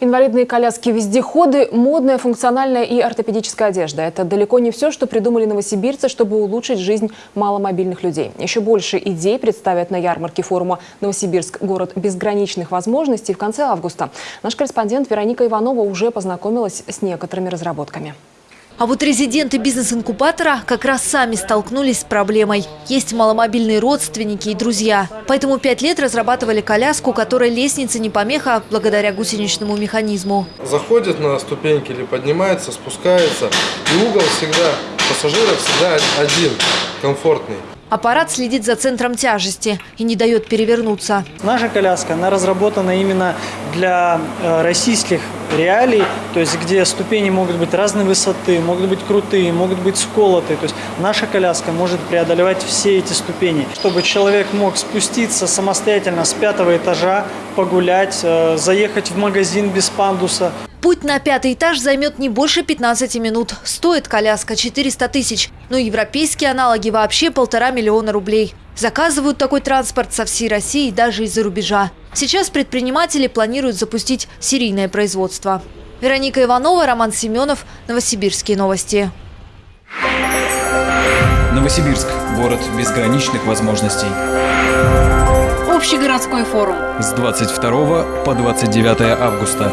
Инвалидные коляски-вездеходы, модная, функциональная и ортопедическая одежда – это далеко не все, что придумали новосибирцы, чтобы улучшить жизнь маломобильных людей. Еще больше идей представят на ярмарке форума «Новосибирск. Город безграничных возможностей» в конце августа. Наш корреспондент Вероника Иванова уже познакомилась с некоторыми разработками. А вот резиденты бизнес-инкубатора как раз сами столкнулись с проблемой. Есть маломобильные родственники и друзья. Поэтому пять лет разрабатывали коляску, которой лестница не помеха благодаря гусеничному механизму. Заходит на ступеньки или поднимается, спускается. И угол всегда, пассажира всегда один, комфортный. Аппарат следит за центром тяжести и не дает перевернуться. Наша коляска, она разработана именно для э, российских реалий, то есть где ступени могут быть разной высоты, могут быть крутые, могут быть сколотые. То есть наша коляска может преодолевать все эти ступени, чтобы человек мог спуститься самостоятельно с пятого этажа, погулять, э, заехать в магазин без пандуса. Путь на пятый этаж займет не больше 15 минут. Стоит коляска 400 тысяч, но европейские аналоги вообще полтора миллиона рублей. Заказывают такой транспорт со всей России и даже из-за рубежа. Сейчас предприниматели планируют запустить серийное производство. Вероника Иванова, Роман Семенов, Новосибирские новости. Новосибирск – город безграничных возможностей. Общегородской форум. С 22 по 29 августа.